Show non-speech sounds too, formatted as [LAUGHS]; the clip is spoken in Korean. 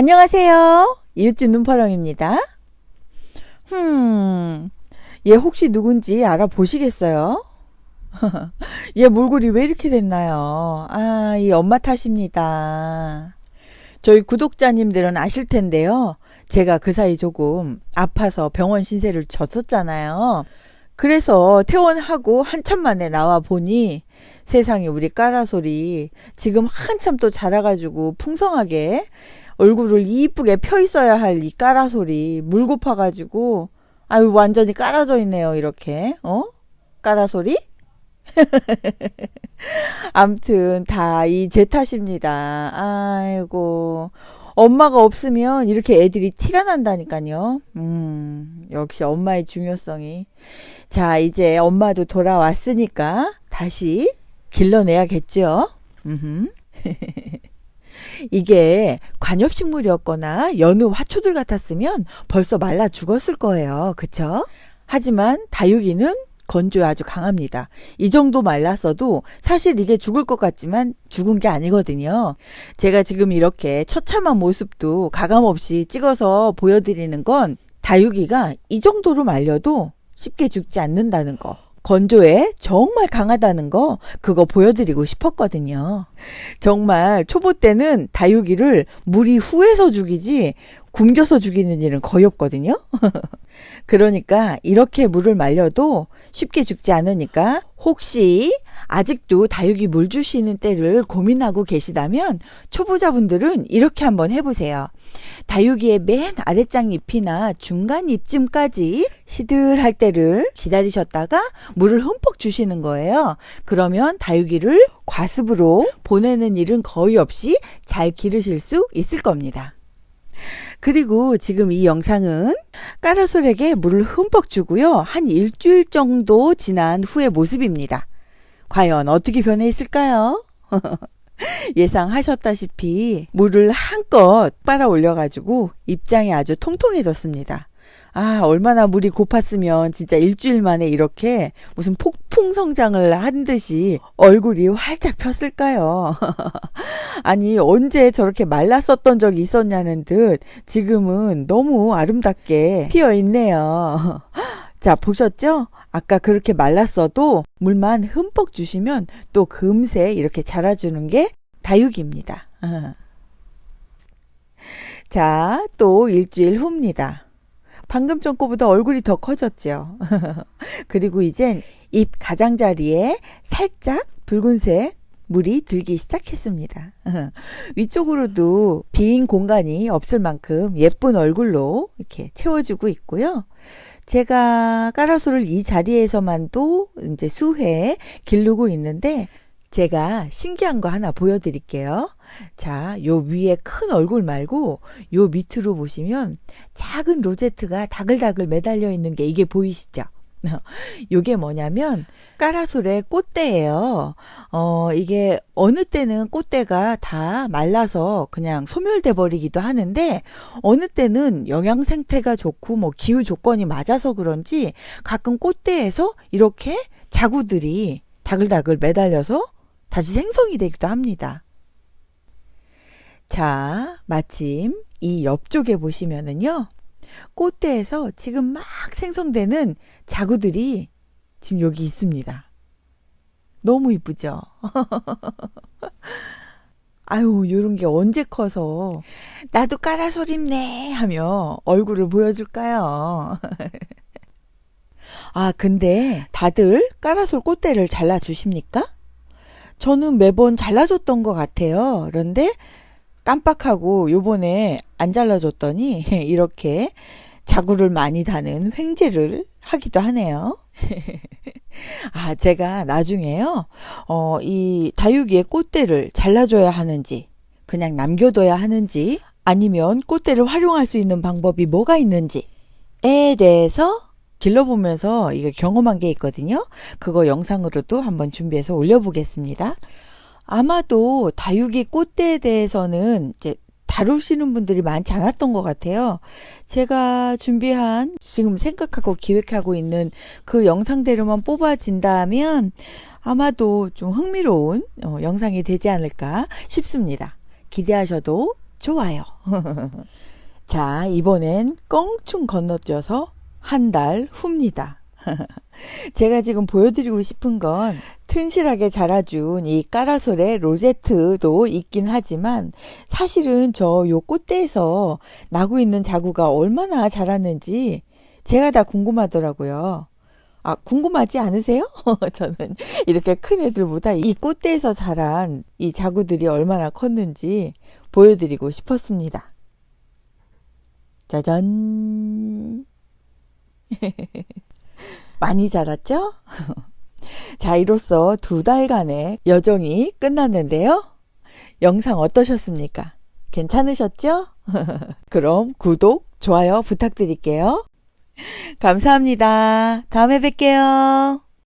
안녕하세요. 이웃집 눈파랑입니다. 흠, 얘 혹시 누군지 알아보시겠어요? [LAUGHS] 얘 몰골이 왜 이렇게 됐나요? 아, 이 엄마 탓입니다. 저희 구독자님들은 아실 텐데요. 제가 그 사이 조금 아파서 병원 신세를 졌었잖아요. 그래서 퇴원하고 한참 만에 나와 보니 세상에 우리 까라소리 지금 한참 또 자라가지고 풍성하게 얼굴을 이쁘게 펴 있어야 할 이 까라소리 물 고 파가지고 아유 완전히 깔아져 있네요 이렇게. 어? 까라소리? [LAUGHS] 암튼 다 이 제 탓입니다. 아이고. 엄마가 없으면 이렇게 애들이 티가 난다니까요. 음 역시 엄마의 중요성이. 자 이제 엄마도 돌아왔으니까 다시 길러내야겠죠 [LAUGHS] 이게 관엽식물이었거나 연우 화초들 같았으면 벌써 말라 죽었을 거예요. 그쵸? 하지만 다육이는 건조에 아주 강합니다. 이 정도 말랐어도 사실 이게 죽을 것 같지만 죽은 게 아니거든요. 제가 지금 이렇게 처참한 모습도 가감없이 찍어서 보여드리는 건 다육이가 이 정도로 말려도 쉽게 죽지 않는다는 거. 건조에 정말 강하다는 거 그거 보여드리고 싶었거든요. 정말 초보 때는 다육이를 물이 후에서 죽이지 굶겨서 죽이는 일은 거의 없거든요. [LAUGHS] 그러니까 이렇게 물을 말려도 쉽게 죽지 않으니까 혹시 아직도 다육이 물 주시는 때를 고민하고 계시다면 초보자분들은 이렇게 한번 해보세요. 다육이의 맨 아랫장 잎이나 중간 잎쯤까지 시들할 때를 기다리셨다가 물을 흠뻑 주시는 거예요. 그러면 다육이를 과습으로 보내는 일은 거의 없이 잘 기르실 수 있을 겁니다. 그리고 지금 이 영상은 까라솔에게 물을 흠뻑 주고요. 한 일주일 정도 지난 후의 모습입니다. 과연 어떻게 변해 있을까요? [LAUGHS] 예상하셨다시피 물을 한껏 빨아 올려가지고 입장이 아주 통통해졌습니다. 아, 얼마나 물이 고팠으면 진짜 일주일 만에 이렇게 무슨 폭 풍 성장을 한 듯이 얼굴이 활짝 폈을까요? [LAUGHS] 아니, 언제 저렇게 말랐었던 적이 있었냐는 듯 지금은 너무 아름답게 피어 있네요. [LAUGHS] 자, 보셨죠? 아까 그렇게 말랐어도 물만 흠뻑 주시면 또 금세 이렇게 자라주는 게 다육입니다. [LAUGHS] 자, 또 일주일 후입니다. 방금 전 거보다 얼굴이 더 커졌죠. 그리고 이젠 입 가장자리에 살짝 붉은색 물이 들기 시작했습니다. [LAUGHS] 위쪽으로도 빈 공간이 없을 만큼 예쁜 얼굴로 이렇게 채워주고 있고요. 제가 까라소를 이 자리에서만도 이제 수회 기르고 있는데 제가 신기한 거 하나 보여드릴게요. 자, 요 위에 큰 얼굴 말고 요 밑으로 보시면 작은 로제트가 다글다글 매달려 있는 게 이게 보이시죠? [LAUGHS] 요게 뭐냐면 까라솔의 꽃대예요. 어, 이게 어느 때는 꽃대가 다 말라서 그냥 소멸돼 버리기도 하는데 어느 때는 영양 생태가 좋고 뭐 기후 조건이 맞아서 그런지 가끔 꽃대에서 이렇게 자구들이 다글다글 매달려서 다시 생성이 되기도 합니다. 자, 마침 이 옆쪽에 보시면은요. 꽃대에서 지금 막 생성되는 자구들이 지금 여기 있습니다. 너무 이쁘죠? [LAUGHS] 아유, 요런 게 언제 커서 나도 까라소립네 하며 얼굴을 보여줄까요? [LAUGHS] 아, 근데 다들 까라솔 꽃대를 잘라주십니까? 저는 매번 잘라줬던 것 같아요. 그런데 깜빡하고 요번에 안 잘라줬더니 [LAUGHS] 이렇게 자구를 많이 다는 횡재를 하기도 하네요. [LAUGHS] 아, 제가 나중에요, 어, 이 다육이의 꽃대를 잘라줘야 하는지, 그냥 남겨둬야 하는지, 아니면 꽃대를 활용할 수 있는 방법이 뭐가 있는지에 대해서 길러보면서 이게 경험한 게 있거든요. 그거 영상으로도 한번 준비해서 올려보겠습니다. 아마도 다육이 꽃대에 대해서는 이제 다루시는 분들이 많지 않았던 것 같아요. 제가 준비한 지금 생각하고 기획하고 있는 그 영상대로만 뽑아진다면 아마도 좀 흥미로운 어, 영상이 되지 않을까 싶습니다. 기대하셔도 좋아요. [LAUGHS] 자, 이번엔 껑충 건너뛰어서 한 달 후입니다. [LAUGHS] 제가 지금 보여드리고 싶은 건 튼실하게 자라준 이 까라솔의 로제트도 있긴 하지만 사실은 저 요 꽃대에서 나고 있는 자구가 얼마나 자랐는지 제가 다 궁금하더라고요. 아, 궁금하지 않으세요? [LAUGHS] 저는 이렇게 큰 애들보다 이 꽃대에서 자란 이 자구들이 얼마나 컸는지 보여드리고 싶었습니다. 짜잔. [LAUGHS] 많이 자랐죠? [LAUGHS] [LAUGHS] 자, 이로써 두 달간의 여정이 끝났는데요. 영상 어떠셨습니까? 괜찮으셨죠? [LAUGHS] 그럼 구독, 좋아요 부탁드릴게요. 감사합니다. 다음에 뵐게요.